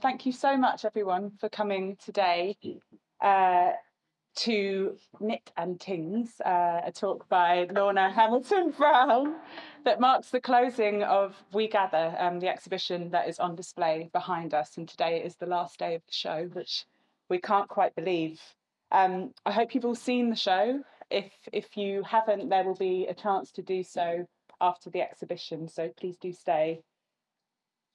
Thank you so much, everyone, for coming today uh, to Knit and Tings, uh, a talk by Lorna Hamilton Brown that marks the closing of We Gather, um, the exhibition that is on display behind us. And today is the last day of the show, which we can't quite believe. Um, I hope you've all seen the show. If, if you haven't, there will be a chance to do so after the exhibition, so please do stay.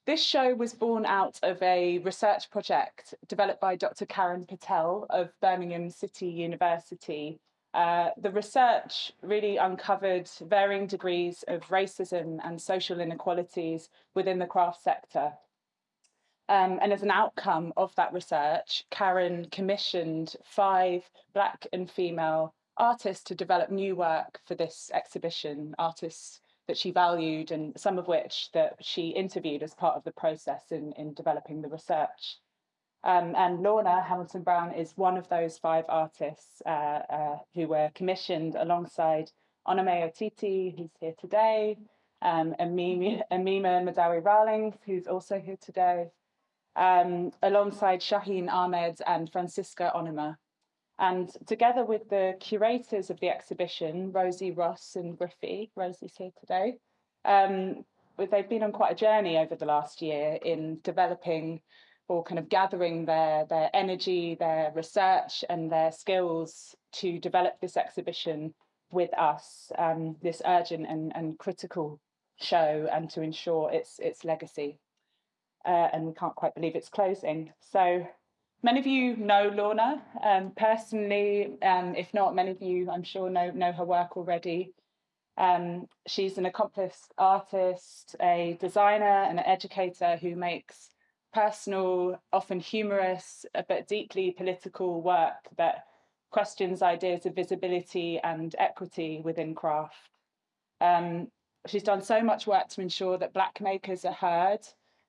This show was born out of a research project developed by Dr. Karen Patel of Birmingham City University. Uh, the research really uncovered varying degrees of racism and social inequalities within the craft sector. Um, and as an outcome of that research, Karen commissioned five Black and female artists to develop new work for this exhibition, artists that she valued and some of which that she interviewed as part of the process in, in developing the research. Um, and Lorna Hamilton Brown is one of those five artists uh, uh, who were commissioned alongside Onome Otiti, who's here today, um, Amima, Amima Madawi Rawlings, who's also here today, um, alongside Shaheen Ahmed and Francisca Onuma. And together with the curators of the exhibition, Rosie Ross and Griffey, Rosie's here today, um, they've been on quite a journey over the last year in developing or kind of gathering their, their energy, their research and their skills to develop this exhibition with us, um, this urgent and, and critical show and to ensure its, its legacy. Uh, and we can't quite believe it's closing. So Many of you know Lorna um, personally, um, if not, many of you, I'm sure, know, know her work already. Um, she's an accomplished artist, a designer, and an educator who makes personal, often humorous, uh, but deeply political work that questions ideas of visibility and equity within craft. Um, she's done so much work to ensure that Black makers are heard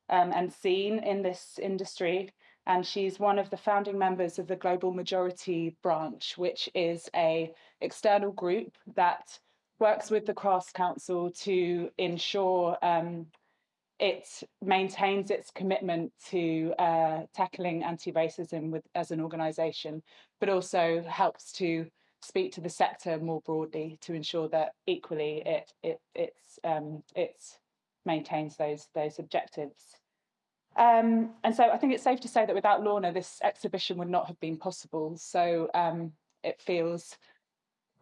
um, and seen in this industry and she's one of the founding members of the Global Majority Branch, which is a external group that works with the Crafts Council to ensure um, it maintains its commitment to uh, tackling anti-racism with as an organisation, but also helps to speak to the sector more broadly to ensure that equally it it it's um, maintains those those objectives. Um, and so I think it's safe to say that without Lorna, this exhibition would not have been possible. So um, it feels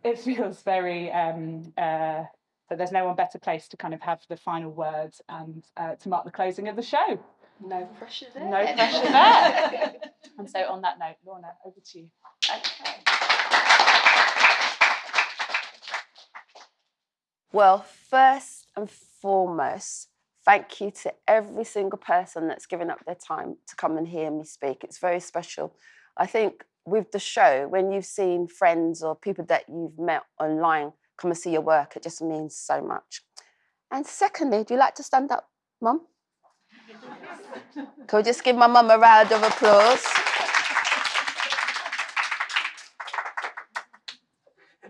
it feels very um, uh, that there's no one better placed to kind of have the final words and uh, to mark the closing of the show. No pressure there. No pressure there. and so on that note, Lorna, over to you. Okay. Well, first and foremost, Thank you to every single person that's given up their time to come and hear me speak. It's very special. I think with the show, when you've seen friends or people that you've met online come and see your work, it just means so much. And secondly, do you like to stand up, Mum? Can we just give my mum a round of applause?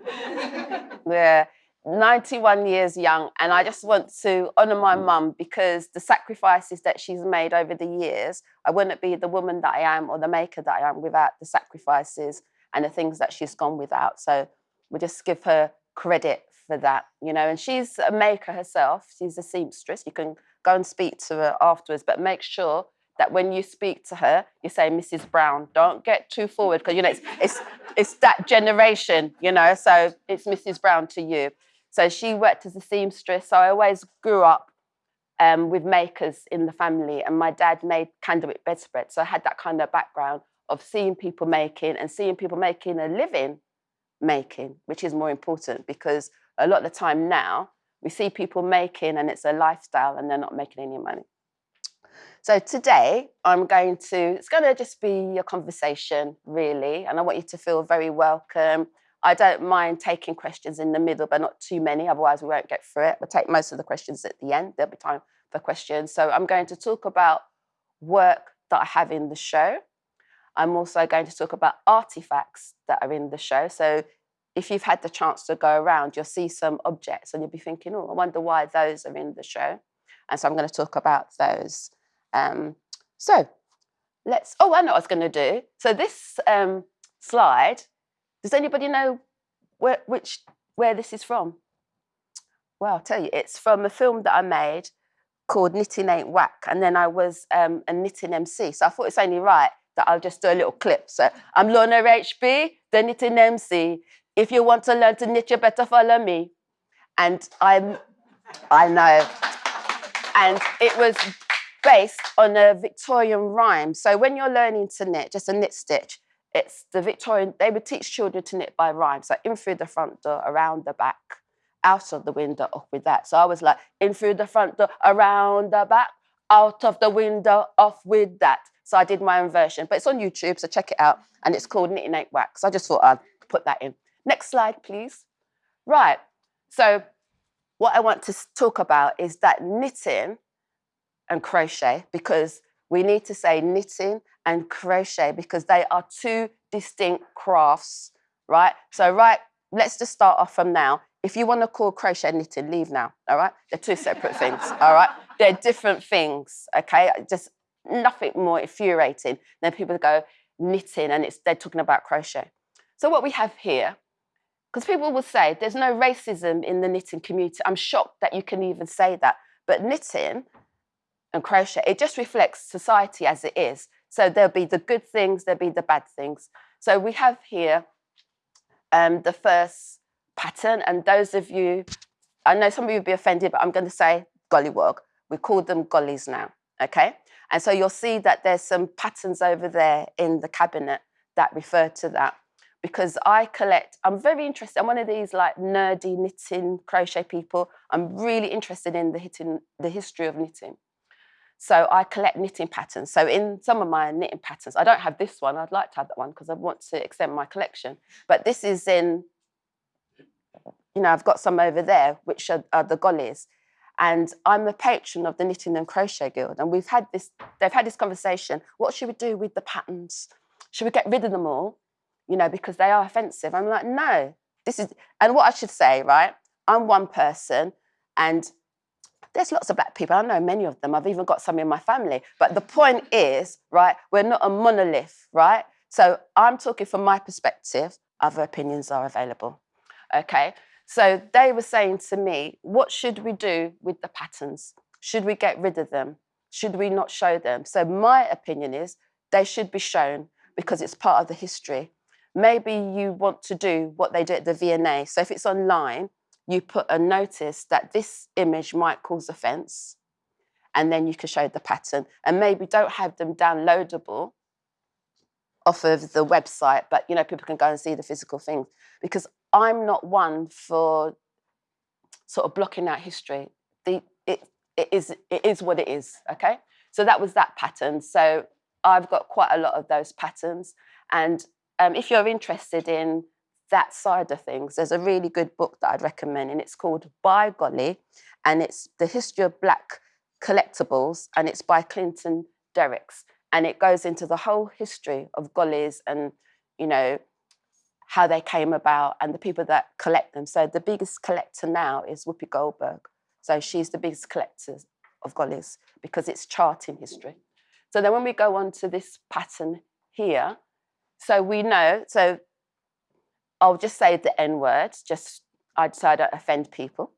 yeah. 91 years young and I just want to honour my mm. mum because the sacrifices that she's made over the years, I wouldn't be the woman that I am or the maker that I am without the sacrifices and the things that she's gone without. So we just give her credit for that, you know. And she's a maker herself. She's a seamstress. You can go and speak to her afterwards, but make sure that when you speak to her, you say Mrs. Brown. Don't get too forward because you know it's it's it's that generation, you know. So it's Mrs. Brown to you. So she worked as a seamstress. So I always grew up um, with makers in the family, and my dad made candlewick bedspread. So I had that kind of background of seeing people making and seeing people making a living making, which is more important because a lot of the time now we see people making and it's a lifestyle and they're not making any money. So today I'm going to, it's going to just be a conversation really, and I want you to feel very welcome. I don't mind taking questions in the middle, but not too many, otherwise we won't get through it. We'll take most of the questions at the end. There'll be time for questions. So I'm going to talk about work that I have in the show. I'm also going to talk about artifacts that are in the show. So if you've had the chance to go around, you'll see some objects and you'll be thinking, oh, I wonder why those are in the show. And so I'm going to talk about those. Um, so let's, oh, I know what I was going to do. So this um, slide, does anybody know where, which, where this is from? Well, I'll tell you, it's from a film that I made called Knitting Ain't Whack. And then I was um, a knitting MC. So I thought it's only right that I'll just do a little clip. So I'm Lorna HB, the knitting MC. If you want to learn to knit, you better follow me. And I'm, I know. And it was based on a Victorian rhyme. So when you're learning to knit, just a knit stitch, it's the Victorian, they would teach children to knit by rhyme. So in through the front door, around the back, out of the window, off with that. So I was like, in through the front door, around the back, out of the window, off with that. So I did my own version, but it's on YouTube, so check it out. And it's called Knitting Ain't Whack. I just thought I'd put that in. Next slide, please. Right. So what I want to talk about is that knitting and crochet, because we need to say knitting and crochet because they are two distinct crafts, right? So, right, let's just start off from now. If you want to call crochet knitting, leave now, all right? They're two separate things, all right? They're different things, okay? Just nothing more infuriating than people go knitting and it's they're talking about crochet. So what we have here, because people will say there's no racism in the knitting community. I'm shocked that you can even say that. But knitting and crochet, it just reflects society as it is. So there'll be the good things, there'll be the bad things. So we have here um, the first pattern, and those of you, I know some of you would be offended, but I'm going to say gollywog. We call them gollies now, okay? And so you'll see that there's some patterns over there in the cabinet that refer to that because I collect, I'm very interested. I'm one of these like nerdy knitting crochet people. I'm really interested in the, hitting, the history of knitting. So I collect knitting patterns. So in some of my knitting patterns, I don't have this one. I'd like to have that one because I want to extend my collection. But this is in, you know, I've got some over there, which are, are the gollies. And I'm a patron of the Knitting and Crochet Guild. And we've had this, they've had this conversation. What should we do with the patterns? Should we get rid of them all? You know, because they are offensive. I'm like, no, this is, and what I should say, right? I'm one person and there's lots of black people. I know many of them. I've even got some in my family. But the point is, right, we're not a monolith, right? So I'm talking from my perspective, other opinions are available. Okay. So they were saying to me, what should we do with the patterns? Should we get rid of them? Should we not show them? So my opinion is they should be shown because it's part of the history. Maybe you want to do what they do at the V&A. So if it's online, you put a notice that this image might cause offense, and then you can show the pattern. And maybe don't have them downloadable off of the website, but you know, people can go and see the physical things. Because I'm not one for sort of blocking out history. The, it, it, is, it is what it is, okay? So that was that pattern. So I've got quite a lot of those patterns. And um, if you're interested in that side of things, there's a really good book that I'd recommend, and it's called By Golly, and it's the history of Black collectibles, and it's by Clinton Derricks, and it goes into the whole history of gollies and you know how they came about and the people that collect them. So the biggest collector now is Whoopi Goldberg. So she's the biggest collector of gollies because it's charting history. So then when we go on to this pattern here, so we know, so I'll just say the N word, just I'd so I don't offend people.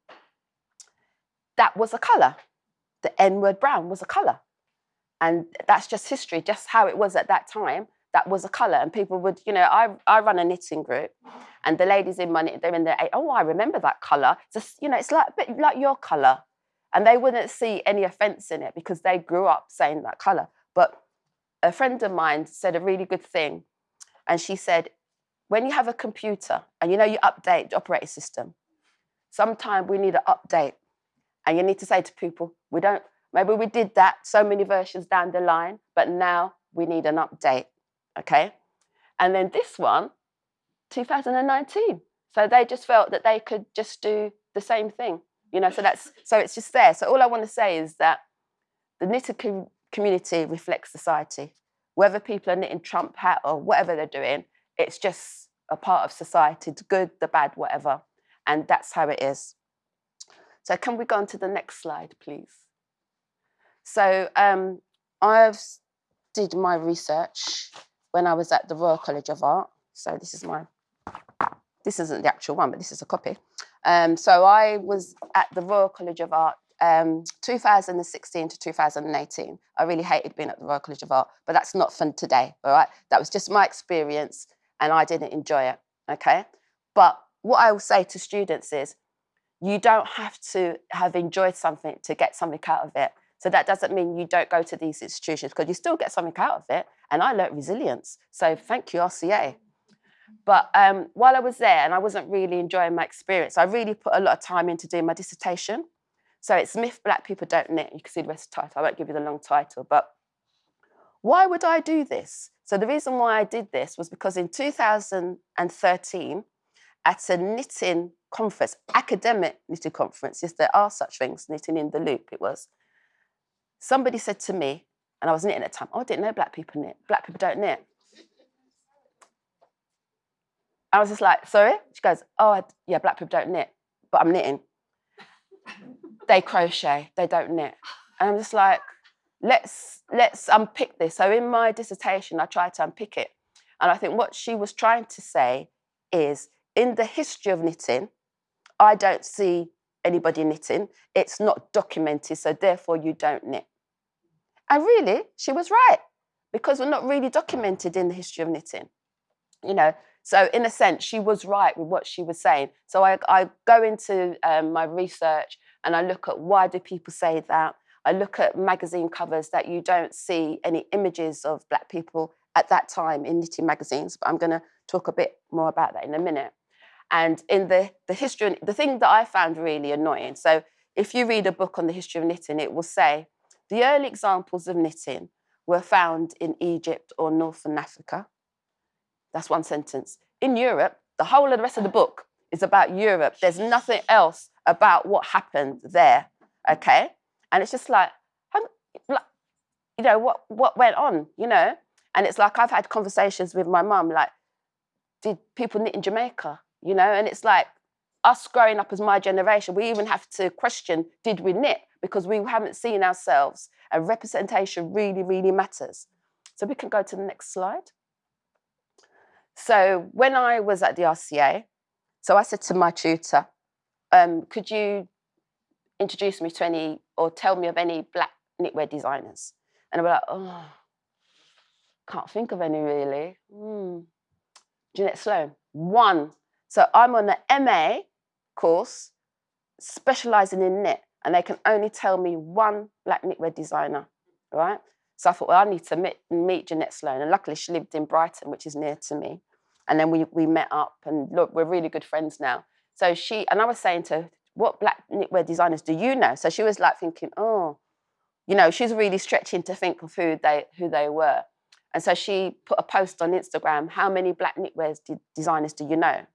That was a colour. The N word brown was a colour. And that's just history, just how it was at that time that was a colour. And people would, you know, I, I run a knitting group and the ladies in my, they're in their, oh, I remember that colour. Just, you know, it's like a bit like your colour. And they wouldn't see any offence in it because they grew up saying that colour. But a friend of mine said a really good thing. And she said, when you have a computer and you know you update the operating system, sometimes we need an update. And you need to say to people, we don't, maybe we did that so many versions down the line, but now we need an update okay? And then this one, 2019. So they just felt that they could just do the same thing, you know. So that's so it's just there. So all I want to say is that the knitting com- community reflects society. Whether people are knitting Trump hat or whatever they're doing, it's just a part of society. The good, the bad, whatever, and that's how it is. So can we go on to the next slide, please? So um, I've did my research when I was at the Royal College of Art. So this is my, this isn't the actual one, but this is a copy. Um, so I was at the Royal College of Art um, 2016 to 2018. I really hated being at the Royal College of Art, but that's not fun today, all right? That was just my experience and I didn't enjoy it, okay? But what I will say to students is, you don't have to have enjoyed something to get something out of it. So that doesn't mean you don't go to these institutions because you still get something out of it. And I learnt resilience. So thank you, RCA. But um, while I was there and I wasn't really enjoying my experience, I really put a lot of time into doing my dissertation. So it's Myth Black People Don't Knit. You can see the rest of the title. I won't give you the long title. But why would I do this? So the reason why I did this was because in 2013, at a knitting conference, academic knitting conference, yes, there are such things, knitting in the loop, it was. Somebody said to me, and I was knitting at the time, oh, I didn't know black people knit. Black people don't knit. I was just like, sorry? She goes, oh, yeah, black people don't knit, but I'm knitting. they crochet, they don't knit. And I'm just like, let's let's unpick this. So in my dissertation, I tried to unpick it. And I think what she was trying to say is in the history of knitting, I don't see anybody knitting. It's not documented, so therefore you don't knit. And really, she was right, because we're not really documented in the history of knitting. You know, so in a sense, she was right with what she was saying. So I, I go into um, my research and I look at why do people say that. I look at magazine covers that you don't see any images of black people at that time in knitting magazines, but I'm going to talk a bit more about that in a minute. And in the, the history, the thing that I found really annoying, so if you read a book on the history of knitting, it will say the early examples of knitting were found in Egypt or Northern Africa. That's one sentence. In Europe, the whole of the rest of the book is about Europe. There's nothing else about what happened there, okay? And it's just like, you know, what, what went on, you know? And it's like I've had conversations with my mum, like, did people knit in Jamaica? You know, and it's like us growing up as my generation, we even have to question, did we knit? Because we haven't seen ourselves. And representation really, really matters. So we can go to the next slide. So when I was at the RCA, so I said to my tutor, um, could you introduce me to any or tell me of any black knitwear designers? And I was like, oh, can't think of any really. Mm. Jeanette Sloan, one. So I'm on the MA course, specializing in knit, and they can only tell me one black knitwear designer, right? So I thought, well, I need to meet, meet Jeanette Sloan. And luckily, she lived in Brighton, which is near to me. And then we, we met up, and look, we're really good friends now. So she, and I was saying to what black knitwear designers do you know? So she was like thinking, oh, you know, she's really stretching to think of who they, who they were. And so she put a post on Instagram, how many black knitwear designers do you know?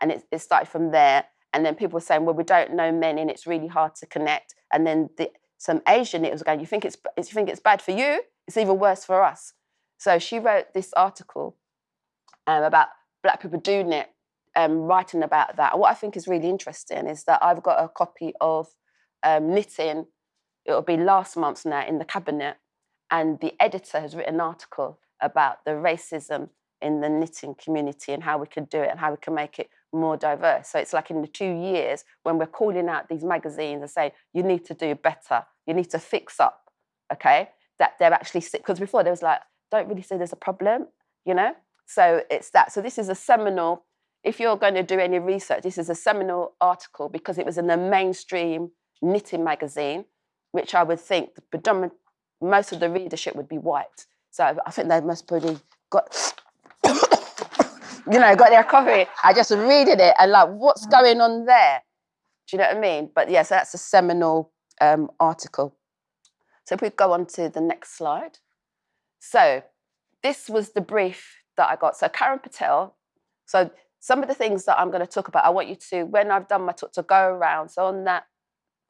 And it, it started from there. And then people were saying, well, we don't know men and it's really hard to connect. And then the, some Asian knitters were going, you think, it's, you think it's bad for you? It's even worse for us. So she wrote this article um, about black people do knit, um, writing about that. What I think is really interesting is that I've got a copy of um, knitting, it'll be last month's now in the cabinet, and the editor has written an article about the racism in the knitting community and how we could do it and how we can make it more diverse. So it's like in the two years when we're calling out these magazines and saying, you need to do better, you need to fix up, okay? That they're actually, because before there was like, don't really say there's a problem, you know? So it's that. So this is a seminal, if you're going to do any research, this is a seminal article because it was in a mainstream knitting magazine, which I would think the predominant, most of the readership would be white. So I think they must probably got you know, got their coffee. I just reading it and like, what's going on there? Do you know what I mean? But yes, yeah, so that's a seminal um, article. So if we go on to the next slide. So this was the brief that I got. So Karen Patel. So some of the things that I'm going to talk about, I want you to, when I've done my talk, to go around. So on that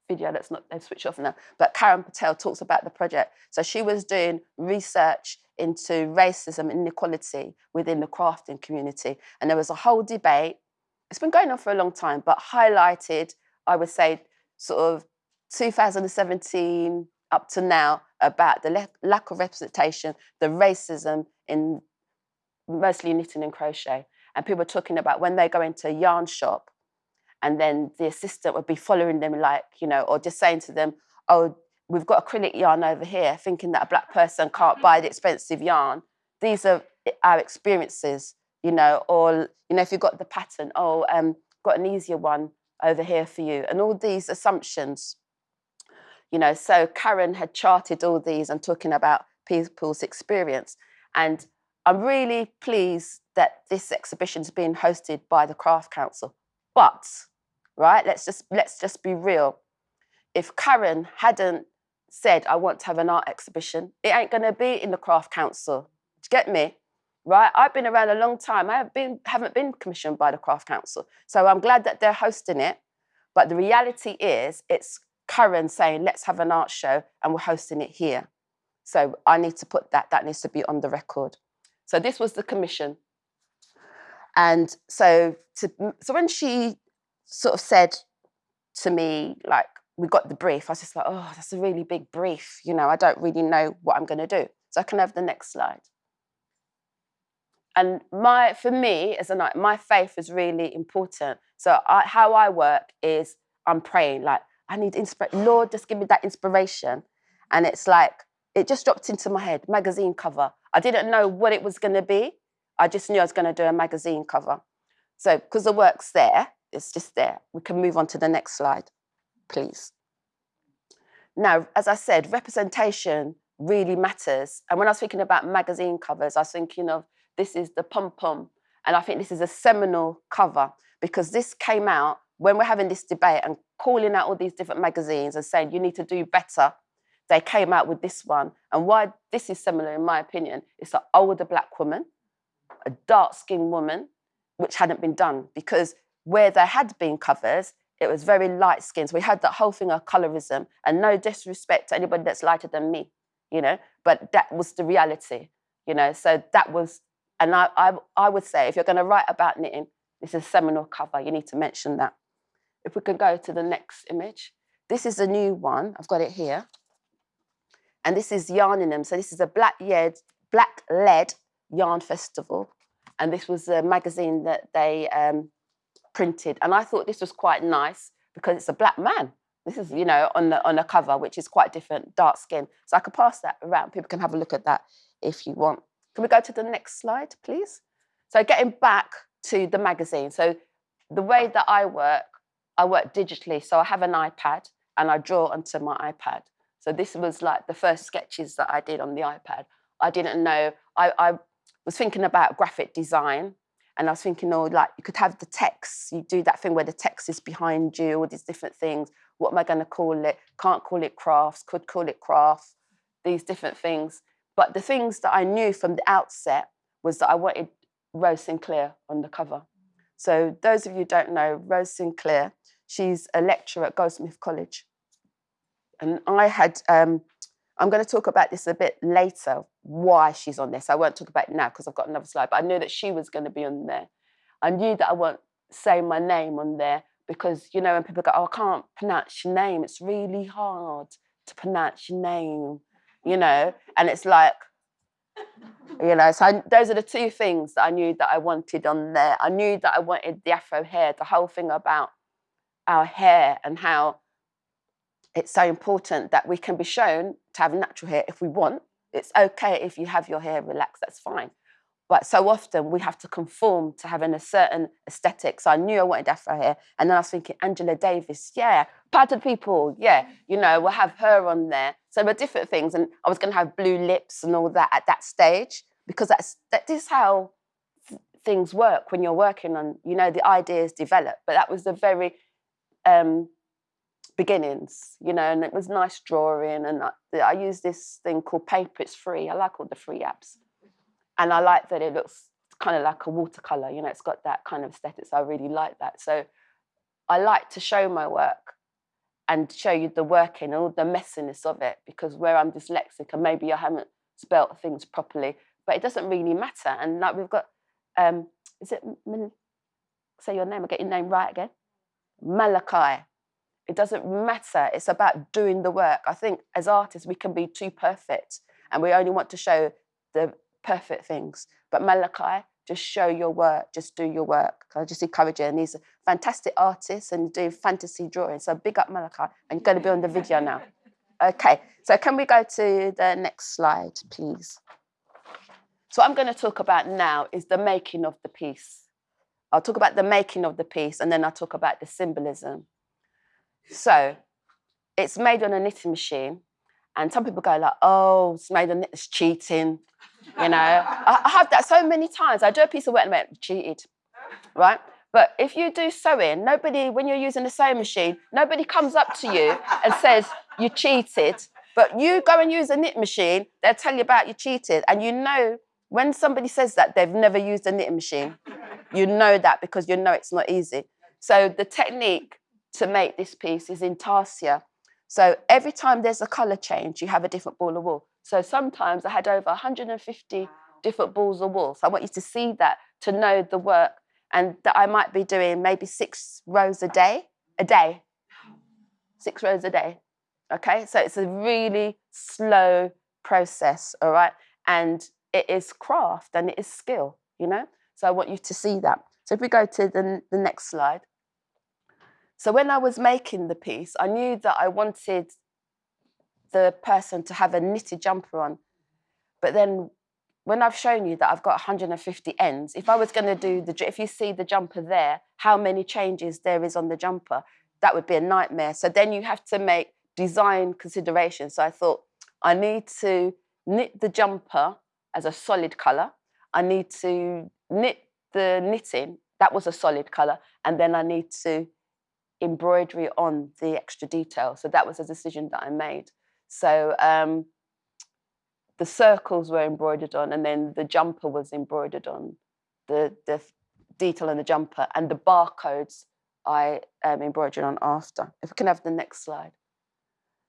video, let's not let's switch off now. But Karen Patel talks about the project. So she was doing research into racism and inequality within the crafting community. And there was a whole debate. It's been going on for a long time, but highlighted, I would say, sort of 2017 up to now about the lack of representation, the racism in mostly knitting and crochet. And people were talking about when they go into a yarn shop and then the assistant would be following them, like, you know, or just saying to them, oh, we've got acrylic yarn over here, thinking that a black person can't buy the expensive yarn. These are our experiences, you know, or, you know, if you've got the pattern, oh, um, got an easier one over here for you. And all these assumptions, you know, so Karen had charted all these and talking about people's experience. And I'm really pleased that this exhibition is being hosted by the Craft Council. But, right, let's just let's just be real. If Karen hadn't said, I want to have an art exhibition, it ain't gonna be in the Craft Council. Do you get me? Right? I've been around a long time. I have been, haven't been commissioned by the Craft Council. So I'm glad that they're hosting it. But the reality is it's Karen saying, let's have an art show and we're hosting it here. So I need to put that, that needs to be on the record. So this was the commission. And so, to, so when she sort of said to me, like, we got the brief, I was just like, oh, that's a really big brief. You know, I don't really know what I'm going to do. So I can have the next slide. And my, for me, as a night, my faith is really important. So I, how I work is I'm praying, like, I need inspiration. Lord, just give me that inspiration. And it's like, it just dropped into my head, magazine cover. I didn't know what it was going to be. I just knew I was going to do a magazine cover. So, because the work's there, it's just there. We can move on to the next slide, please. Now, as I said, representation really matters. And when I was thinking about magazine covers, I was thinking of this is the pom pom. And I think this is a seminal cover because this came out when we're having this debate and calling out all these different magazines and saying you need to do better. They came out with this one. And why this is similar, in my opinion, it's an older black woman, a dark skinned woman, which hadn't been done because where there had been covers, it was very light skinned. So we had that whole thing of colorism and no disrespect to anybody that's lighter than me, you know, but that was the reality, you know. So that was and I, I, I would say if you're going to write about knitting, this is a seminal cover. You need to mention that. If we can go to the next image. This is a new one. I've got it here. And this is Yarninum. So this is a black lead, black lead yarn festival. And this was a magazine that they um, printed. And I thought this was quite nice because it's a black man. This is, you know, on the on a cover, which is quite different, dark skin. So I could pass that around. People can have a look at that if you want. Can we go to the next slide, please? So getting back to the magazine. So the way that I work, I work digitally. So I have an iPad and I draw onto my iPad. So this was like the first sketches that I did on the iPad. I didn't know, I, I was thinking about graphic design and I was thinking, oh, like you could have the text, you do that thing where the text is behind you, all these different things. What am I going to call it? Can't call it crafts, could call it craft, these different things. But the things that I knew from the outset was that I wanted Rose Sinclair on the cover. So those of you don't know, Rose Sinclair, she's a lecturer at Goldsmith College. And I had, um, I'm going to talk about this a bit later, why she's on this. I won't talk about it now because I've got another slide, but I knew that she was going to be on there. I knew that I won't say my name on there because, you know, when people go, oh, I can't pronounce your name, it's really hard to pronounce your name you know, and it's like, you know, so I, those are the two things that I knew that I wanted on there. I knew that I wanted the afro hair, the whole thing about our hair and how it's so important that we can be shown to have natural hair if we want. It's okay if you have your hair relaxed, that's fine. But so often we have to conform to having a certain aesthetic. So I knew I wanted afro hair. And then I was thinking, Angela Davis, yeah. Patterned people, yeah. You know, we'll have her on there. So there were different things. And I was going to have blue lips and all that at that stage because that's, that is how things work when you're working on, you know, the ideas develop. But that was the very um, beginnings, you know, and it was nice drawing. And I, I use this thing called Paper It's Free. I like all the free apps. And I like that it looks kind of like a watercolor, you know, it's got that kind of aesthetic. So I really like that. So I like to show my work and show you the working, all the messiness of it, because where I'm dyslexic and maybe I haven't spelt things properly, but it doesn't really matter. And like we've got, um, is it, say your name, I get your name right again? Malachi. It doesn't matter. It's about doing the work. I think as artists, we can be too perfect and we only want to show the perfect things. But Malachi, just show your work, just do your work. I just encourage you. And he's a fantastic artist and doing fantasy drawing. So big up Malachi. And you're going to be on the video now. Okay, so can we go to the next slide, please? So what I'm going to talk about now is the making of the piece. I'll talk about the making of the piece and then I'll talk about the symbolism. So it's made on a knitting machine. And some people go like, oh, it's made on it's cheating. You know, I, I have that so many times. I do a piece of work and I'm like, cheated, right? But if you do sewing, nobody, when you're using a sewing machine, nobody comes up to you and says you cheated. But you go and use a knit machine, they'll tell you about you cheated. And you know, when somebody says that, they've never used a knitting machine. You know that because you know it's not easy. So the technique to make this piece is intarsia. So every time there's a colour change, you have a different ball of wool. So sometimes I had over 150 different balls of wool. So I want you to see that, to know the work, and that I might be doing maybe six rows a day, a day, six rows a day. Okay, so it's a really slow process, all right? And it is craft and it is skill, you know? So I want you to see that. So if we go to the, the next slide. So when I was making the piece, I knew that I wanted the person to have a knitted jumper on. But then when I've shown you that I've got 150 ends, if I was going to do the, if you see the jumper there, how many changes there is on the jumper, that would be a nightmare. So then you have to make design considerations. So I thought I need to knit the jumper as a solid color. I need to knit the knitting, that was a solid color. And then I need to embroidery on the extra detail. So that was a decision that I made. So um, the circles were embroidered on, and then the jumper was embroidered on, the, the detail in the jumper, and the barcodes I um, embroidered on after. If we can have the next slide.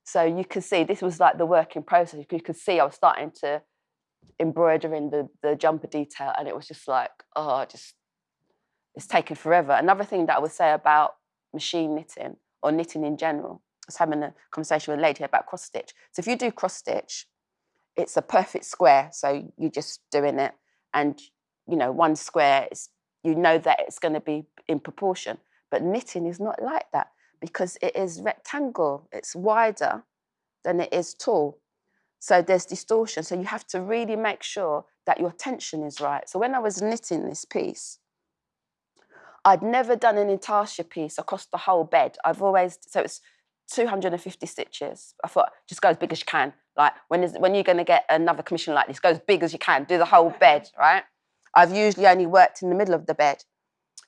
So you can see this was like the working process. You could see I was starting to embroider in the, the jumper detail, and it was just like, oh, just it's taken forever. Another thing that I would say about machine knitting or knitting in general. I was having a conversation with a lady about cross stitch. So if you do cross stitch, it's a perfect square. So you're just doing it, and you know one square is you know that it's going to be in proportion. But knitting is not like that because it is rectangle. It's wider than it is tall. So there's distortion. So you have to really make sure that your tension is right. So when I was knitting this piece, I'd never done an intarsia piece across the whole bed. I've always, so it's 250 stitches. I thought, just go as big as you can. Like, when, is, when you're going to get another commission like this, go as big as you can, do the whole bed, right? I've usually only worked in the middle of the bed,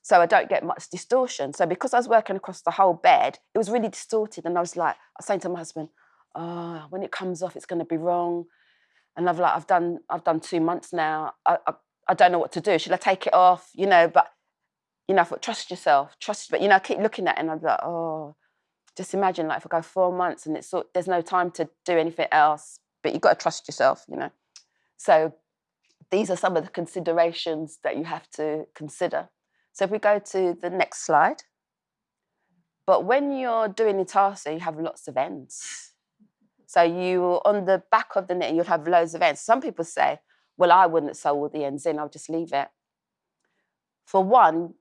so I don't get much distortion. So because I was working across the whole bed, it was really distorted. And I was like, I was saying to my husband, oh, when it comes off, it's going to be wrong. And I've like, I've done, I've done two months now. I, I, I don't know what to do. Should I take it off? You know, but you know, I thought, trust yourself, trust, but you know, I keep looking at it and I'm like, oh, just imagine like if I go four months and it's there's no time to do anything else, but you've got to trust yourself, you know. So these are some of the considerations that you have to consider. So if we go to the next slide. But when you're doing intarsia, you have lots of ends. So you, on the back of the knit, you'll have loads of ends. Some people say, well, I wouldn't sew all the ends in, I'll just leave it. For one,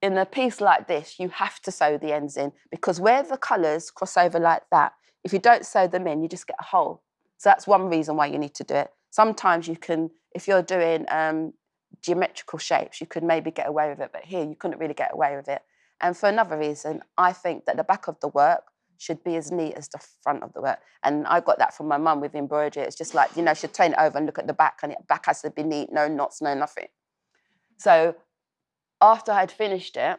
in a piece like this, you have to sew the ends in because where the colours cross over like that, if you don't sew them in, you just get a hole. So that's one reason why you need to do it. Sometimes you can, if you're doing um, geometrical shapes, you could maybe get away with it, but here you couldn't really get away with it. And for another reason, I think that the back of the work should be as neat as the front of the work. And I got that from my mum with embroidery. It's just like, you know, she'd turn it over and look at the back, and the back has to be neat, no knots, no nothing. So after I'd finished it,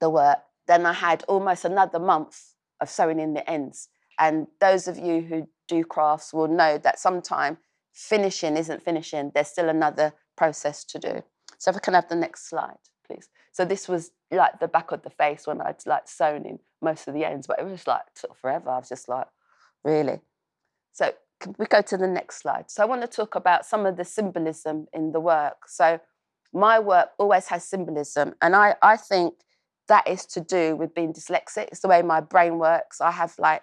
the work, then I had almost another month of sewing in the ends. And those of you who do crafts will know that sometimes finishing isn't finishing. There's still another process to do. So if I can have the next slide, please. So this was like the back of the face when I'd like sewn in most of the ends, but it was like of forever. I was just like, really? So can we go to the next slide? So I want to talk about some of the symbolism in the work. So my work always has symbolism. And I, I think that is to do with being dyslexic. It's the way my brain works. I have like,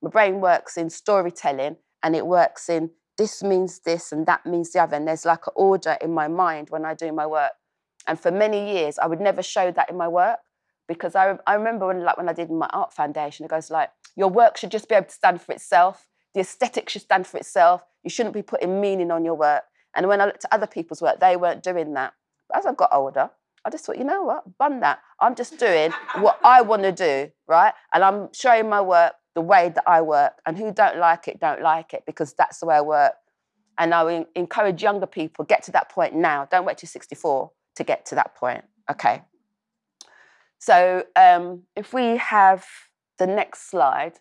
my brain works in storytelling and it works in this means this and that means the other. And there's like an order in my mind when I do my work. And for many years, I would never show that in my work because I, I remember when like when I did my art foundation, it goes like, your work should just be able to stand for itself. The aesthetic should stand for itself. You shouldn't be putting meaning on your work. And when I looked at other people's work, they weren't doing that. As I've got older, I just thought, you know what, bun that. I'm just doing what I want to do, right? And I'm showing my work the way that I work. And who don't like it, don't like it, because that's the way I work. And I encourage younger people, get to that point now. Don't wait till 64 to get to that point. Okay. So um, if we have the next slide.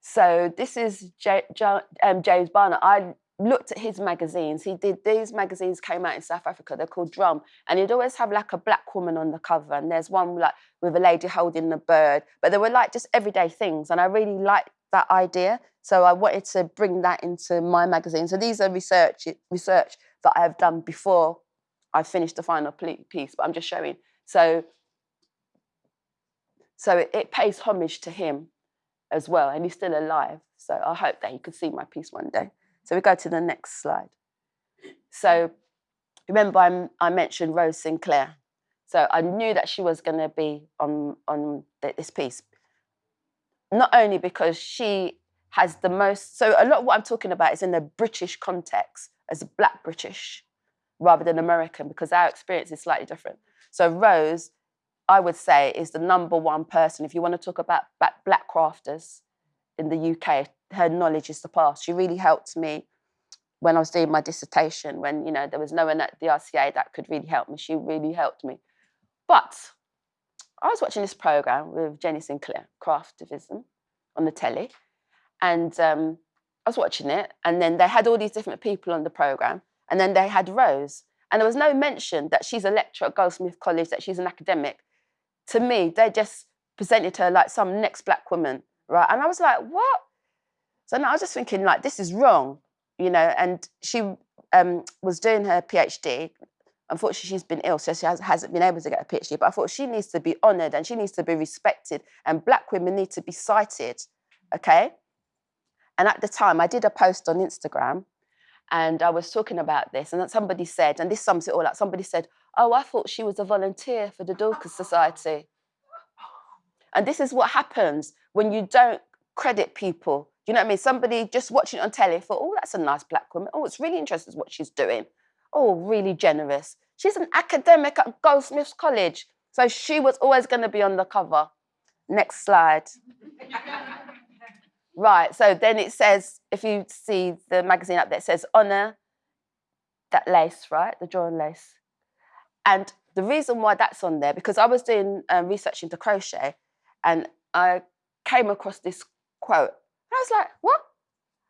So this is J- J- um, James Barnor. I looked at his magazines. He did these magazines came out in South Africa. They're called Drum, and he'd always have like a black woman on the cover. And there's one like with a lady holding a bird, but they were like just everyday things. And I really liked that idea, so I wanted to bring that into my magazine. So these are research research that I have done before I finished the final piece, but I'm just showing. So so it, it pays homage to him as well, and he's still alive. So I hope that he could see my piece one day. So we go to the next slide. So mm. remember, I, I mentioned Rose Sinclair. So I knew that she was going to be on, on this piece. Not only because she has the most, so a lot of what I'm talking about is in the British context as a Black British rather than American because our experience is slightly different. So Rose, I would say, is the number one person. If you want to talk about Black crafters in the UK, her knowledge is the past. She really helped me when I was doing my dissertation, when you know there was no one at the RCA that could really help me. She really helped me. But I was watching this program with Jenny Sinclair, Craftivism, on the telly, and um, I was watching it, and then they had all these different people on the program, and then they had Rose, and there was no mention that she's a lecturer at Goldsmith College, that she's an academic. To me, they just presented her like some next black woman, right? And I was like, what? So now I was just thinking, like, this is wrong, you know. And she um, was doing her PhD. Unfortunately, she's been ill, so she has, hasn't been able to get a PhD. But I thought she needs to be honoured and she needs to be respected, and black women need to be cited, okay? And at the time, I did a post on Instagram and I was talking about this, and somebody said, and this sums it all up somebody said, Oh, I thought she was a volunteer for the Dorcas Society. And this is what happens when you don't credit people you know what I mean? Somebody just watching it on telly thought, oh, that's a nice black woman. Oh, it's really interesting what she's doing. Oh, really generous. She's an academic at Goldsmiths College. So she was always going to be on the cover. Next slide. right, so then it says, if you see the magazine up there, it says honour that lace, right? The drawn lace. And the reason why that's on there, because I was doing um, research into crochet and I came across this quote I was like, what?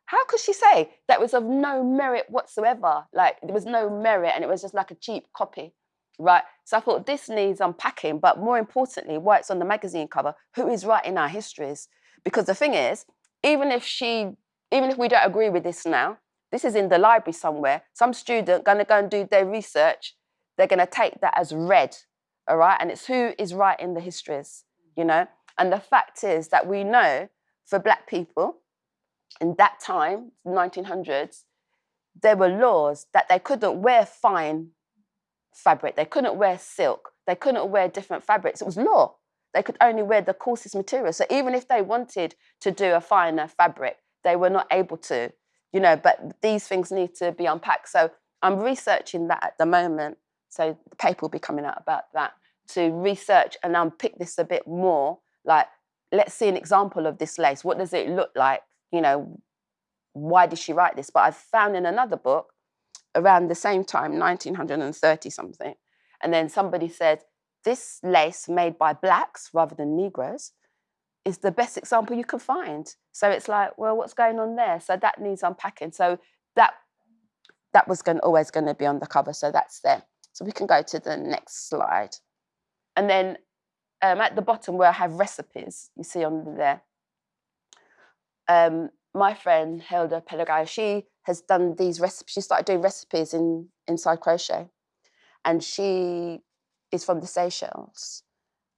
How could she say that was of no merit whatsoever? Like there was no merit and it was just like a cheap copy, right? So I thought this needs unpacking, but more importantly, why it's on the magazine cover, who is writing our histories? Because the thing is, even if she, even if we don't agree with this now, this is in the library somewhere. Some student gonna go and do their research. They're gonna take that as read, all right? And it's who is writing the histories, you know? And the fact is that we know for black people in that time, 1900s, there were laws that they couldn't wear fine fabric, they couldn't wear silk, they couldn't wear different fabrics. It was law. They could only wear the coarsest material. So even if they wanted to do a finer fabric, they were not able to, you know, but these things need to be unpacked. So I'm researching that at the moment. So the paper will be coming out about that to research and unpick this a bit more. Like let's see an example of this lace. What does it look like? You know, why did she write this? But I found in another book around the same time, 1930 something, and then somebody said, this lace made by blacks rather than Negroes is the best example you can find. So it's like, well, what's going on there? So that needs unpacking. So that that was going, always going to be on the cover. So that's there. So we can go to the next slide. And then um, at the bottom where I have recipes, you see on there, um, my friend Hilda Pellegrini, she has done these recipes. She started doing recipes in inside crochet, and she is from the Seychelles.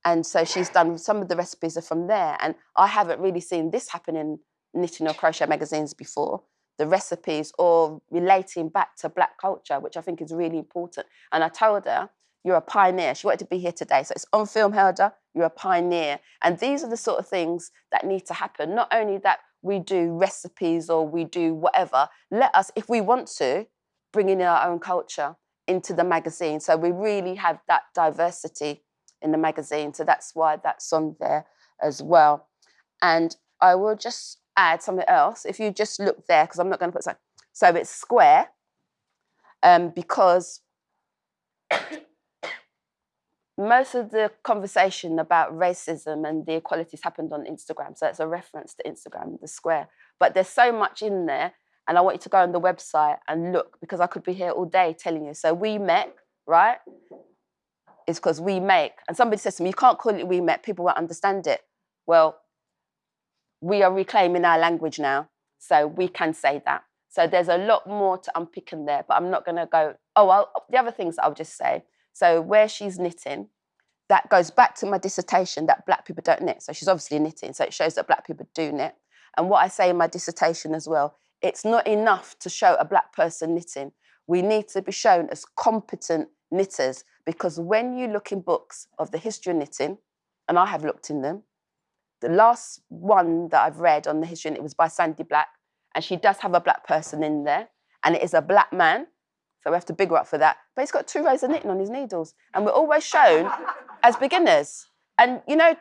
And so she's done some of the recipes are from there. And I haven't really seen this happen in knitting or crochet magazines before. The recipes or relating back to black culture, which I think is really important. And I told her, you're a pioneer. She wanted to be here today. So it's on film, Helder, you're a pioneer. And these are the sort of things that need to happen. Not only that we do recipes or we do whatever, let us, if we want to, bring in our own culture into the magazine. So we really have that diversity in the magazine. So that's why that's on there as well. And I will just add something else. If you just look there, because I'm not going to put so, so it's square, um, because most of the conversation about racism and the equalities happened on Instagram. So it's a reference to Instagram, the square. But there's so much in there. And I want you to go on the website and look because I could be here all day telling you. So we met, right? It's because we make. And somebody says to me, you can't call it we met, people won't understand it. Well, we are reclaiming our language now. So we can say that. So there's a lot more to unpick in there, but I'm not going to go. Oh, well, the other things I'll just say. So where she's knitting, that goes back to my dissertation that black people don't knit. So she's obviously knitting. So it shows that black people do knit. And what I say in my dissertation as well, it's not enough to show a black person knitting. We need to be shown as competent knitters because when you look in books of the history of knitting, and I have looked in them, the last one that I've read on the history, and it was by Sandy Black, and she does have a black person in there, and it is a black man. So we have to bigger up for that. But he's got two rows of knitting on his needles, and we're always shown as beginners. And you know,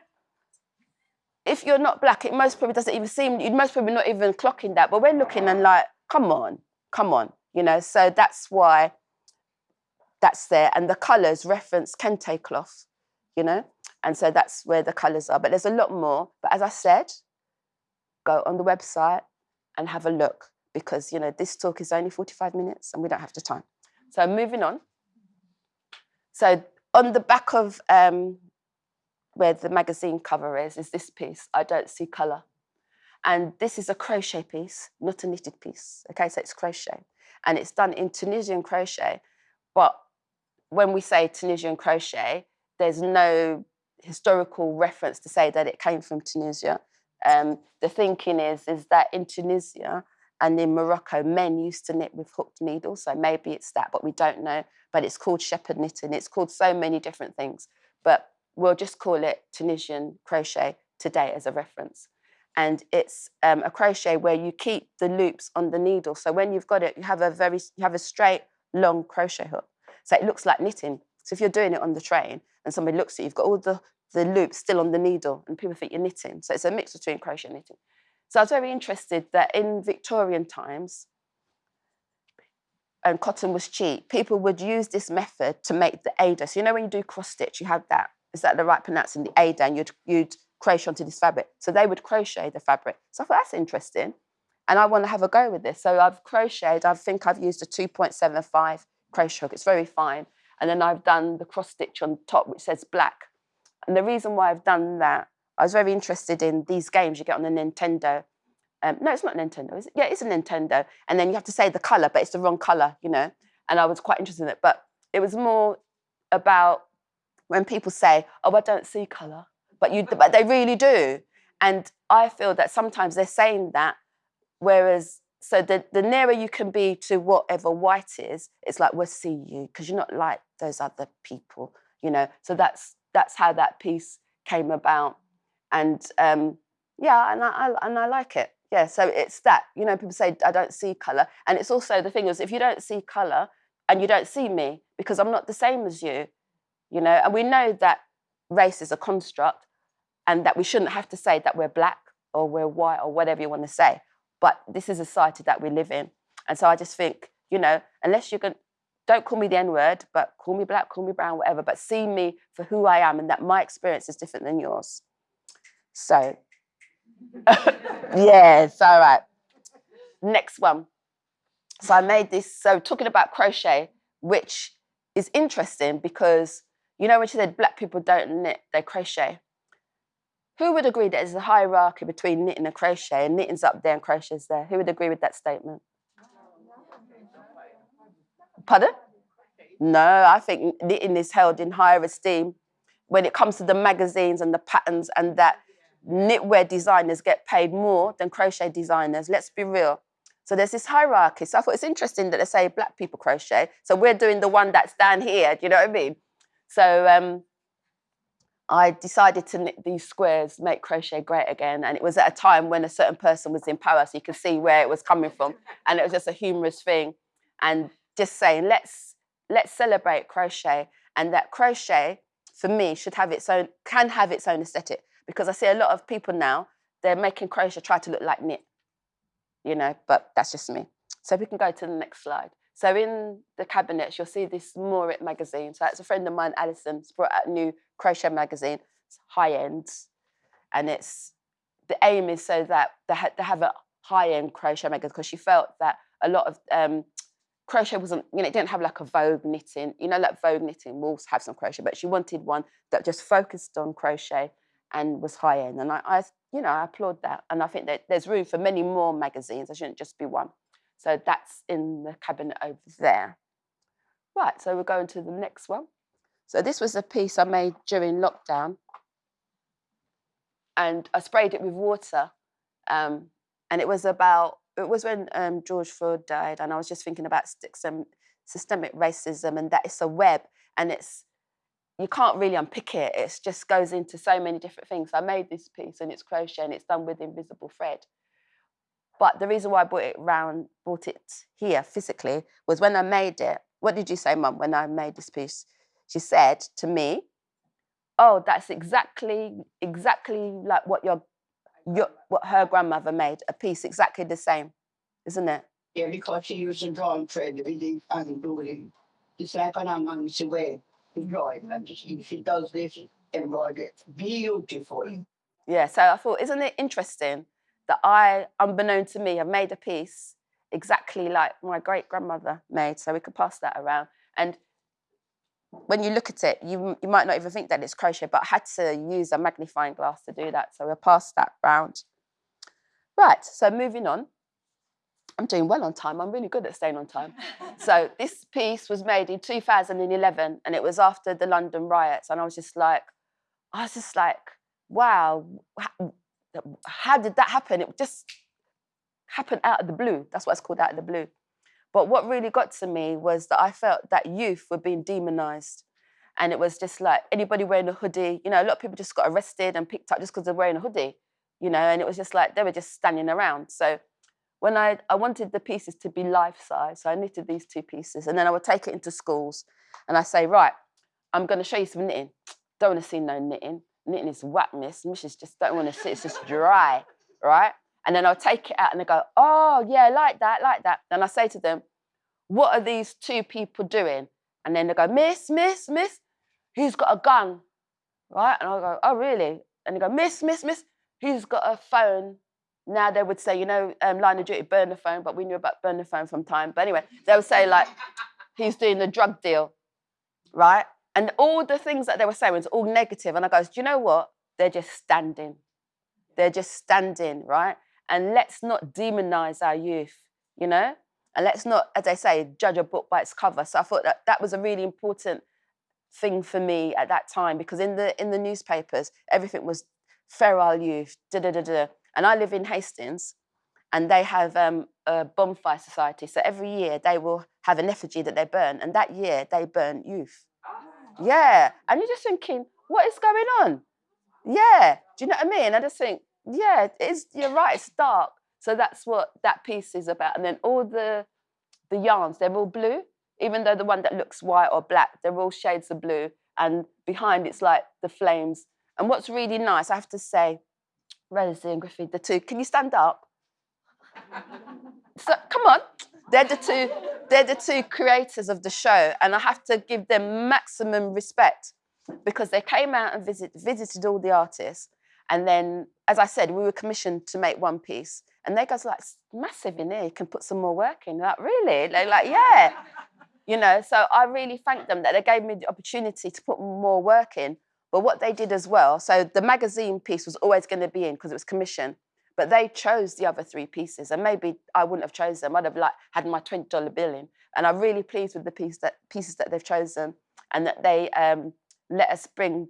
if you're not black, it most probably doesn't even seem. You'd most probably not even clocking that. But we're looking and like, come on, come on, you know. So that's why that's there, and the colours reference kente cloth, you know. And so that's where the colours are. But there's a lot more. But as I said, go on the website and have a look because, you know, this talk is only 45 minutes and we don't have the time. So moving on. So on the back of um, where the magazine cover is, is this piece, I Don't See Colour. And this is a crochet piece, not a knitted piece. Okay, so it's crochet. And it's done in Tunisian crochet. But when we say Tunisian crochet, there's no historical reference to say that it came from Tunisia. Um, the thinking is, is that in Tunisia and in Morocco, men used to knit with hooked needles. So maybe it's that, but we don't know. But it's called shepherd knitting. It's called so many different things. But we'll just call it Tunisian crochet today as a reference. And it's um, a crochet where you keep the loops on the needle. So when you've got it, you have a very, you have a straight, long crochet hook. So it looks like knitting. So if you're doing it on the train and somebody looks at you, you've got all the the loops still on the needle and people think you're knitting. So it's a mix between crochet and knitting. So I was very interested that in Victorian times, and cotton was cheap, people would use this method to make the Aida. So you know when you do cross stitch, you have that. Is that the right pronouncing? The Aida, and you'd, you'd crochet onto this fabric. So they would crochet the fabric. So I thought that's interesting. And I want to have a go with this. So I've crocheted, I think I've used a 2.75 crochet hook. It's very fine. And then I've done the cross stitch on top, which says black. And the reason why I've done that, I was very interested in these games you get on the Nintendo. Um, no, it's not Nintendo, is it? Yeah, it's a Nintendo. And then you have to say the color, but it's the wrong color, you know. And I was quite interested in it. But it was more about when people say, "Oh, I don't see color," but you, but they really do. And I feel that sometimes they're saying that, whereas so the, the nearer you can be to whatever white is, it's like we'll see you because you're not like those other people, you know. So that's that's how that piece came about. And um, yeah, and I, I, and I like it. Yeah, so it's that. You know, people say I don't see color, and it's also the thing is if you don't see color and you don't see me because I'm not the same as you, you know, and we know that race is a construct, and that we shouldn't have to say that we're black or we're white or whatever you want to say. But this is a society that we live in, and so I just think, you know, unless you're going, don't call me the N word, but call me black, call me brown, whatever, but see me for who I am and that my experience is different than yours. So, yes, all right. Next one. So I made this, so talking about crochet, which is interesting because, you know, when she said black people don't knit, they crochet. Who would agree that there's a hierarchy between knitting and crochet and knitting's up there and crochet's there? Who would agree with that statement? Pardon? No, I think knitting is held in higher esteem when it comes to the magazines and the patterns and that knitwear designers get paid more than crochet designers. Let's be real. So there's this hierarchy. So I thought it's interesting that they say black people crochet. So we're doing the one that's down here. Do you know what I mean? So um, I decided to knit these squares, make crochet great again. And it was at a time when a certain person was in power, so you could see where it was coming from. And it was just a humorous thing. And just saying, let's let's celebrate crochet. And that crochet, for me, should have its own, can have its own aesthetic. Because I see a lot of people now, they're making crochet try to look like knit. You know, but that's just me. So we can go to the next slide. So in the cabinets, you'll see this Morit magazine. So that's a friend of mine, Alison, has brought out a new crochet magazine. It's high end, and it's the aim is so that they, ha- they have a high end crochet magazine because she felt that a lot of um, crochet wasn't, you know, it didn't have like a Vogue knitting. You know, like Vogue knitting will have some crochet, but she wanted one that just focused on crochet and was high end. And I, I you know, I applaud that. And I think that there's room for many more magazines. There shouldn't just be one. So that's in the cabinet over there. Right, so we're going to the next one. So this was a piece I made during lockdown. And I sprayed it with water. Um, and it was about, it was when um, George Floyd died. And I was just thinking about system, systemic racism and that it's a web and it's, you can't really unpick it. It just goes into so many different things. I made this piece and it's crochet and it's done with invisible thread. But the reason why I brought it round, brought it here physically, was when I made it. What did you say, Mum, when I made this piece? She said to me, "Oh, that's exactly, exactly like what your, your, what her grandmother made. A piece exactly the same, isn't it?" Yeah, because she used to draw and thread really and doing. It's like an amongst way to draw it, and she, does this embroidery beautiful. Yeah. So I thought, isn't it interesting that I, unbeknown to me, have made a piece exactly like my great grandmother made. So we could pass that around. And when you look at it, you, you might not even think that it's crochet, but I had to use a magnifying glass to do that. So we'll pass that round. Right, so moving on. I'm doing well on time. I'm really good at staying on time. so this piece was made in 2011 and it was after the London riots. And I was just like, I was just like, wow, how did that happen? It just happened out of the blue. That's what it's called out of the blue. But what really got to me was that I felt that youth were being demonized. And it was just like anybody wearing a hoodie, you know, a lot of people just got arrested and picked up just because they're wearing a hoodie, you know, and it was just like they were just standing around. So when I, I wanted the pieces to be life size, so I knitted these two pieces and then I would take it into schools and I say, right, I'm going to show you some knitting. Don't want to see no knitting knitting is whack, miss. Missus just don't want to sit, it's just dry, right? And then I'll take it out and they go, oh, yeah, like that, like that. Then I say to them, what are these two people doing? And then they go, miss, miss, miss, he's got a gun, right? And I go, oh, really? And they go, miss, miss, miss, he's got a phone. Now they would say, you know, um, line of duty, burn the phone, but we knew about burn the phone from time. But anyway, they would say, like, he's doing the drug deal, right? And all the things that they were saying was all negative. And I goes, do you know what? They're just standing. They're just standing, right? And let's not demonize our youth, you know? And let's not, as I say, judge a book by its cover. So I thought that that was a really important thing for me at that time because in the in the newspapers, everything was feral youth, da da da da. And I live in Hastings, and they have um, a bonfire society. So every year they will have an effigy that they burn, and that year they burn youth. Yeah. And you're just thinking, what is going on? Yeah. Do you know what I mean? I just think, yeah, it's you're right, it's dark. So that's what that piece is about. And then all the the yarns, they're all blue, even though the one that looks white or black, they're all shades of blue. And behind it's like the flames. And what's really nice, I have to say, Rosie and Griffith, the two, can you stand up? so come on. They're the two, they're the two creators of the show, and I have to give them maximum respect because they came out and visit, visited all the artists. And then, as I said, we were commissioned to make one piece. And they goes like, massive in here, you can put some more work in. Like, really? They're like, yeah. You know, so I really thank them that they gave me the opportunity to put more work in. But what they did as well, so the magazine piece was always going to be in because it was commissioned. But they chose the other three pieces, and maybe I wouldn't have chosen them. I'd have like had my twenty dollar bill in, and I'm really pleased with the piece that pieces that they've chosen, and that they um, let us bring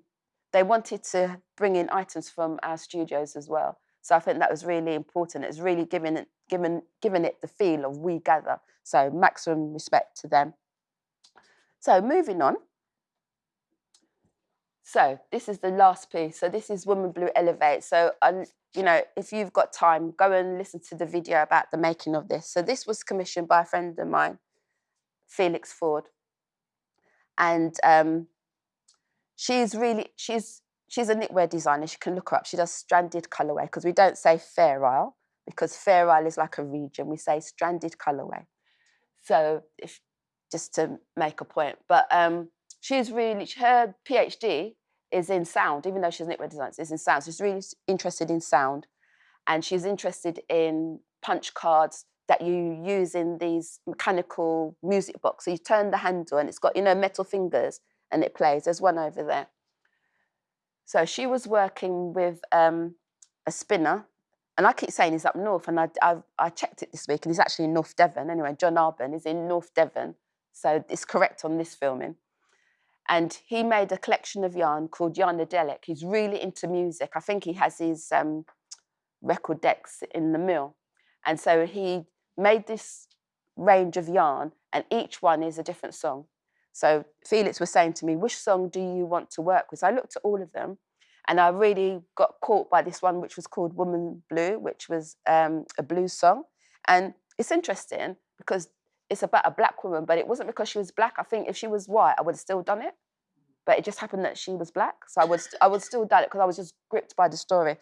they wanted to bring in items from our studios as well. So I think that was really important. It's really giving it, given, giving it the feel of we gather. So maximum respect to them. So moving on. So this is the last piece. So this is Woman Blue Elevate. So um, you know, if you've got time, go and listen to the video about the making of this. So this was commissioned by a friend of mine, Felix Ford, and um, she's really she's she's a knitwear designer. She can look her up. She does stranded colorwork because we don't say Fair Isle because Fair Isle is like a region. We say stranded colorwork. So if, just to make a point, but um, she's really her PhD is in sound, even though she's knitwear designer, is in sound. So she's really interested in sound, and she's interested in punch cards that you use in these mechanical music box. So you turn the handle, and it's got you know metal fingers, and it plays. There's one over there. So she was working with um, a spinner, and I keep saying he's up north, and I, I, I checked it this week, and he's actually in North Devon. Anyway, John Arbon is in North Devon, so it's correct on this filming. And he made a collection of yarn called Yarnadelic. He's really into music. I think he has his um, record decks in the mill. And so he made this range of yarn, and each one is a different song. So Felix was saying to me, which song do you want to work with? So I looked at all of them, and I really got caught by this one, which was called Woman Blue, which was um, a blues song. And it's interesting because it's about a black woman, but it wasn't because she was black. I think if she was white, I would have still done it. But it just happened that she was black, so I would I would still done it because I was just gripped by the story.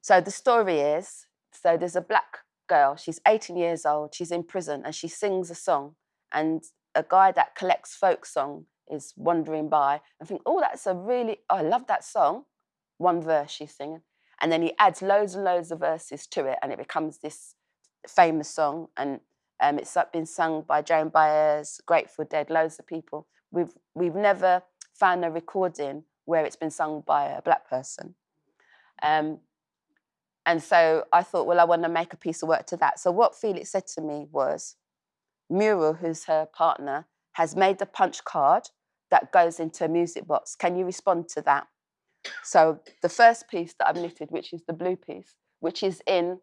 So the story is so there's a black girl. She's 18 years old. She's in prison and she sings a song. And a guy that collects folk song is wandering by and think, oh, that's a really oh, I love that song. One verse she's singing, and then he adds loads and loads of verses to it, and it becomes this famous song. And um, it's been sung by Joan Baez, Grateful Dead, loads of people. We've we've never found a recording where it's been sung by a black person. Um, and so I thought, well, I want to make a piece of work to that. So what Felix said to me was, Muriel, who's her partner, has made a punch card that goes into a music box. Can you respond to that? So the first piece that I've knitted, which is the blue piece, which is in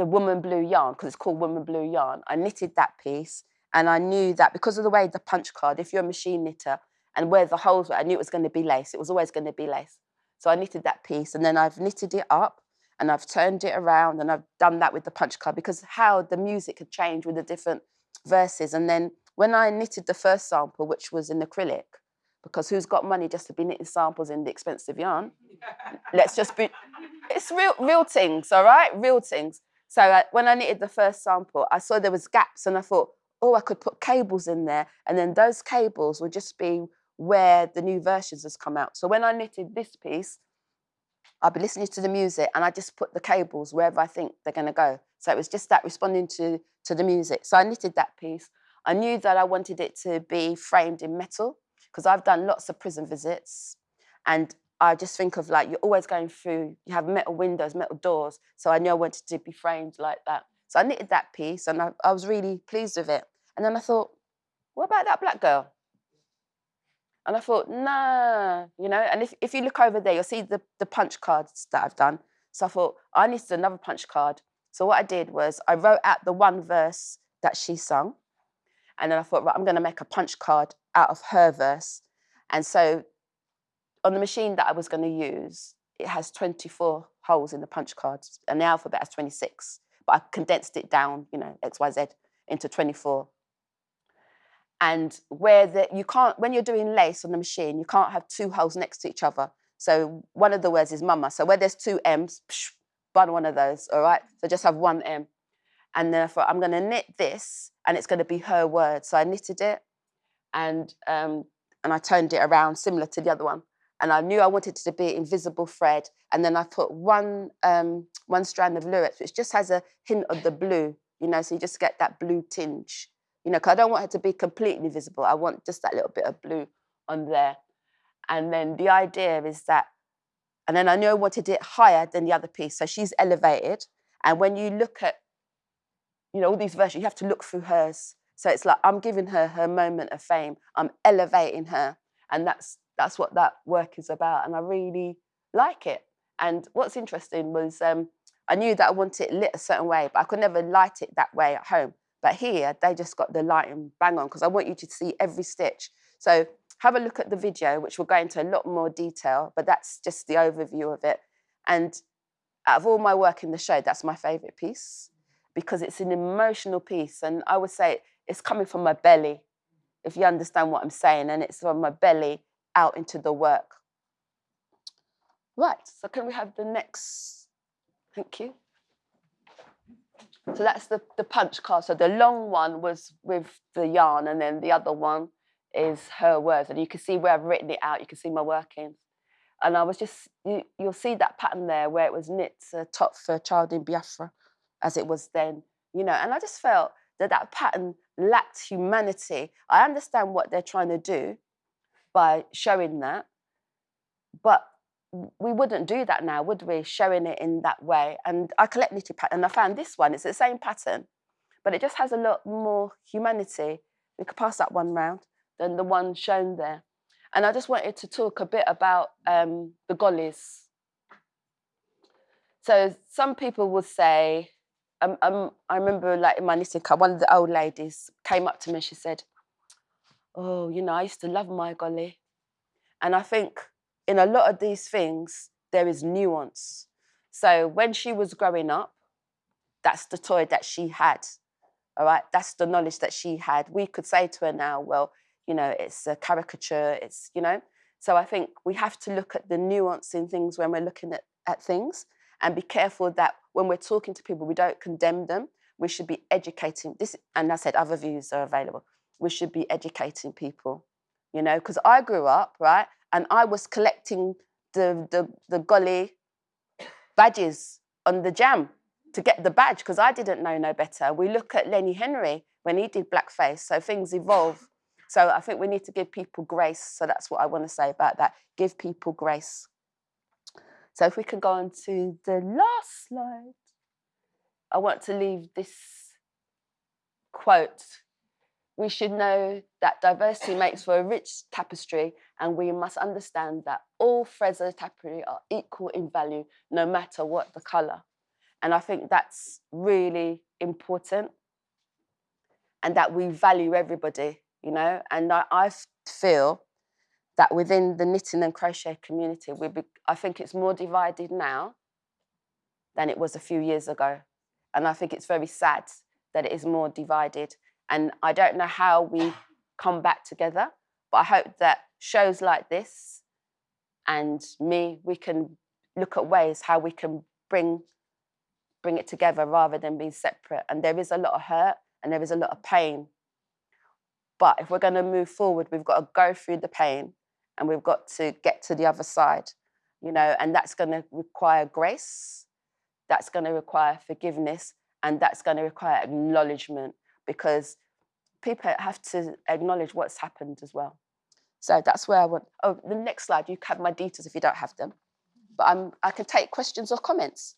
the woman blue yarn, because it's called woman blue yarn. I knitted that piece and I knew that because of the way the punch card, if you're a machine knitter and where the holes were, I knew it was going to be lace. It was always going to be lace. So I knitted that piece and then I've knitted it up and I've turned it around and I've done that with the punch card because how the music had changed with the different verses. And then when I knitted the first sample, which was in acrylic, because who's got money just to be knitting samples in the expensive yarn? Let's just be, it's real, real things, all right? Real things. So uh, when I knitted the first sample, I saw there was gaps and I thought, oh, I could put cables in there. And then those cables would just be where the new versions has come out. So when I knitted this piece, I'll be listening to the music and I just put the cables wherever I think they're going to go. So it was just that responding to, to the music. So I knitted that piece. I knew that I wanted it to be framed in metal because I've done lots of prison visits and I just think of like you're always going through, you have metal windows, metal doors. So I knew I wanted to be framed like that. So I knitted that piece and I, I was really pleased with it. And then I thought, what about that black girl? And I thought, nah, you know, and if, if you look over there, you'll see the, the punch cards that I've done. So I thought, I needed another punch card. So what I did was I wrote out the one verse that she sung. And then I thought, right, I'm going to make a punch card out of her verse. And so on the machine that I was going to use, it has 24 holes in the punch cards, and the alphabet has 26. But I condensed it down, you know, X, Y, Z into 24 and where the, you can't, when you're doing lace on the machine, you can't have two holes next to each other. So one of the words is mama. So where there's two M's, psh, bun one of those, all right? So just have one M. And therefore, I'm gonna knit this and it's gonna be her word. So I knitted it and, um, and I turned it around similar to the other one. And I knew I wanted it to be invisible thread. And then I put one, um, one strand of lurex, which just has a hint of the blue, you know, so you just get that blue tinge you know, because I don't want her to be completely visible. I want just that little bit of blue on there. And then the idea is that, and then I know I wanted it higher than the other piece. So she's elevated. And when you look at, you know, all these versions, you have to look through hers. So it's like I'm giving her her moment of fame. I'm elevating her. And that's that's what that work is about, and I really like it. And what's interesting was um, I knew that I wanted it lit a certain way, but I could never light it that way at home. But here, they just got the lighting bang on because I want you to see every stitch. So have a look at the video, which will go into a lot more detail, but that's just the overview of it. And out of all my work in the show, that's my favorite piece because it's an emotional piece. And I would say it's coming from my belly, if you understand what I'm saying, and it's from my belly out into the work. Right, so can we have the next? Thank you. So that's the, the punch card. So the long one was with the yarn, and then the other one is her words. And you can see where I've written it out, you can see my workings. And I was just, you, you'll see that pattern there where it was knit a top for a child in Biafra, as it was then, you know. And I just felt that that pattern lacked humanity. I understand what they're trying to do by showing that, but we wouldn't do that now, would we? Showing it in that way. And I collect knitted pattern, and I found this one. It's the same pattern, but it just has a lot more humanity. We could pass that one round than the one shown there. And I just wanted to talk a bit about um, the gollies. So some people would say, um, um, I remember like in my knitting club, one of the old ladies came up to me. She said, "Oh, you know, I used to love my golly," and I think in a lot of these things there is nuance. So when she was growing up, that's the toy that she had. All right, that's the knowledge that she had. We could say to her now, well, you know, it's a caricature, it's, you know. So I think we have to look at the nuance in things when we're looking at, at things and be careful that when we're talking to people, we don't condemn them. We should be educating this, and I said other views are available. We should be educating people, you know, because I grew up, right, and I was collecting the the the golly badges on the jam to get the badge because I didn't know no better. We look at Lenny Henry when he did blackface, so things evolve. So I think we need to give people grace. So that's what I want to say about that. Give people grace. So if we can go on to the last slide, I want to leave this quote. We should know that diversity makes for a rich tapestry, and we must understand that all threads of the tapestry are equal in value, no matter what the colour. And I think that's really important, and that we value everybody you know. And I, I feel that within the knitting and crochet community, we be, I think it's more divided now than it was a few years ago. And I think it's very sad that it is more divided. And I don't know how we come back together, but I hope that shows like this and me, we can look at ways how we can bring bring it together rather than being separate. And there is a lot of hurt and there is a lot of pain but if we're going to move forward, we've got to go through the pain and we've got to get to the other side, you know, and that's going to require grace, that's going to require forgiveness, and that's going to require acknowledgement because people have to acknowledge what's happened as well. So that's where I want. Oh, the next slide, you have my details if you don't have them. But I'm, I can take questions or comments.